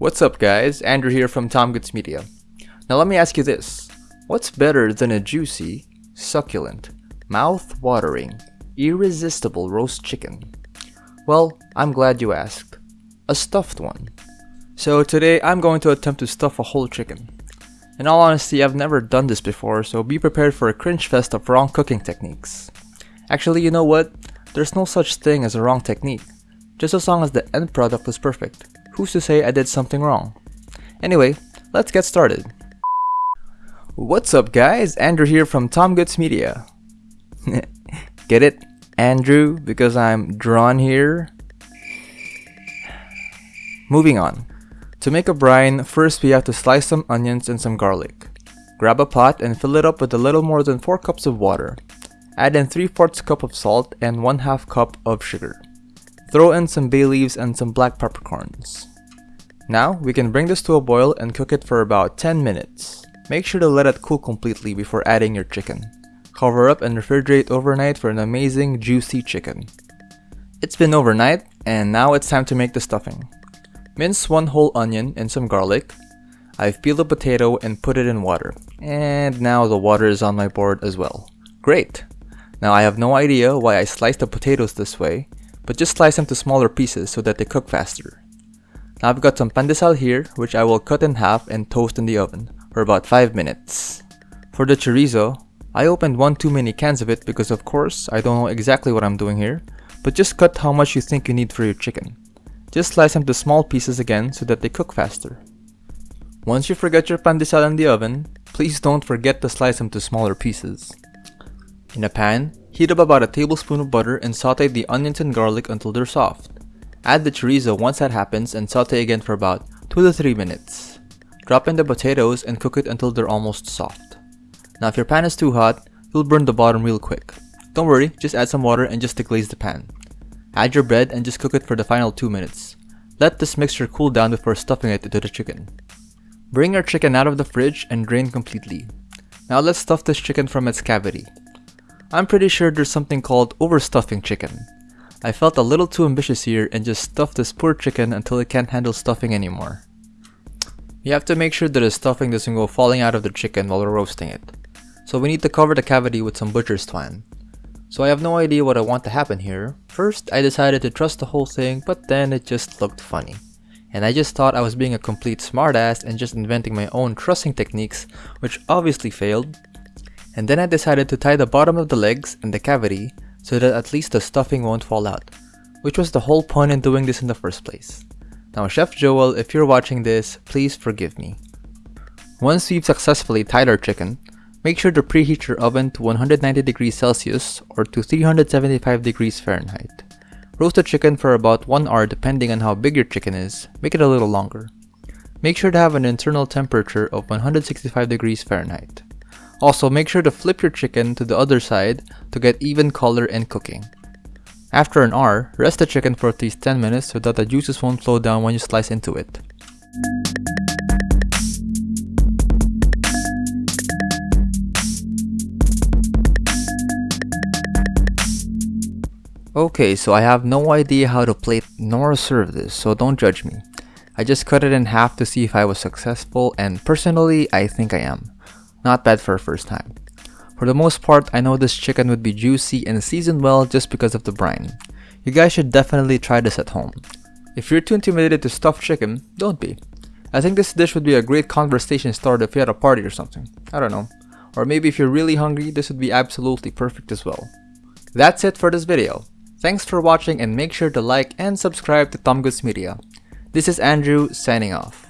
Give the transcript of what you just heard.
What's up guys, Andrew here from Tom Goods Media. Now let me ask you this, what's better than a juicy, succulent, mouth-watering, irresistible roast chicken? Well, I'm glad you asked. A stuffed one. So today I'm going to attempt to stuff a whole chicken. In all honesty, I've never done this before, so be prepared for a cringe fest of wrong cooking techniques. Actually, you know what? There's no such thing as a wrong technique, just as long as the end product is perfect. Who's to say I did something wrong? Anyway, let's get started. What's up guys, Andrew here from Tom Goods Media. get it? Andrew, because I'm drawn here? Moving on. To make a brine, first we have to slice some onions and some garlic. Grab a pot and fill it up with a little more than 4 cups of water. Add in 3 fourths cup of salt and 1 half cup of sugar. Throw in some bay leaves and some black peppercorns. Now, we can bring this to a boil and cook it for about 10 minutes. Make sure to let it cool completely before adding your chicken. Cover up and refrigerate overnight for an amazing juicy chicken. It's been overnight, and now it's time to make the stuffing. Mince one whole onion and some garlic. I've peeled a potato and put it in water. And now the water is on my board as well. Great! Now I have no idea why I sliced the potatoes this way, but just slice them to smaller pieces so that they cook faster. Now I've got some pandesal here, which I will cut in half and toast in the oven for about 5 minutes. For the chorizo, I opened one too many cans of it because of course I don't know exactly what I'm doing here, but just cut how much you think you need for your chicken. Just slice them to small pieces again so that they cook faster. Once you forget your pandesal in the oven, please don't forget to slice them to smaller pieces. In a pan, heat up about a tablespoon of butter and saute the onions and garlic until they're soft. Add the chorizo once that happens and saute again for about 2 to 3 minutes. Drop in the potatoes and cook it until they're almost soft. Now if your pan is too hot, you'll burn the bottom real quick. Don't worry, just add some water and just deglaze the pan. Add your bread and just cook it for the final 2 minutes. Let this mixture cool down before stuffing it into the chicken. Bring your chicken out of the fridge and drain completely. Now let's stuff this chicken from its cavity. I'm pretty sure there's something called overstuffing chicken. I felt a little too ambitious here and just stuffed this poor chicken until it can't handle stuffing anymore. You have to make sure that the stuffing doesn't go falling out of the chicken while we're roasting it. So we need to cover the cavity with some butcher's twine. So I have no idea what I want to happen here. First, I decided to truss the whole thing, but then it just looked funny. And I just thought I was being a complete smartass and just inventing my own trussing techniques, which obviously failed. And then I decided to tie the bottom of the legs and the cavity so that at least the stuffing won't fall out, which was the whole point in doing this in the first place. Now Chef Joel, if you're watching this, please forgive me. Once we've successfully tied our chicken, Make sure to preheat your oven to 190 degrees Celsius or to 375 degrees Fahrenheit. Roast the chicken for about 1 hour depending on how big your chicken is, make it a little longer. Make sure to have an internal temperature of 165 degrees Fahrenheit. Also, make sure to flip your chicken to the other side to get even color and cooking. After an hour, rest the chicken for at least 10 minutes so that the juices won't flow down when you slice into it. Okay, so I have no idea how to plate nor serve this, so don't judge me. I just cut it in half to see if I was successful and personally, I think I am. Not bad for a first time. For the most part, I know this chicken would be juicy and seasoned well just because of the brine. You guys should definitely try this at home. If you're too intimidated to stuff chicken, don't be. I think this dish would be a great conversation starter if you had a party or something. I don't know. Or maybe if you're really hungry, this would be absolutely perfect as well. That's it for this video. Thanks for watching and make sure to like and subscribe to Tom Goods Media. This is Andrew signing off.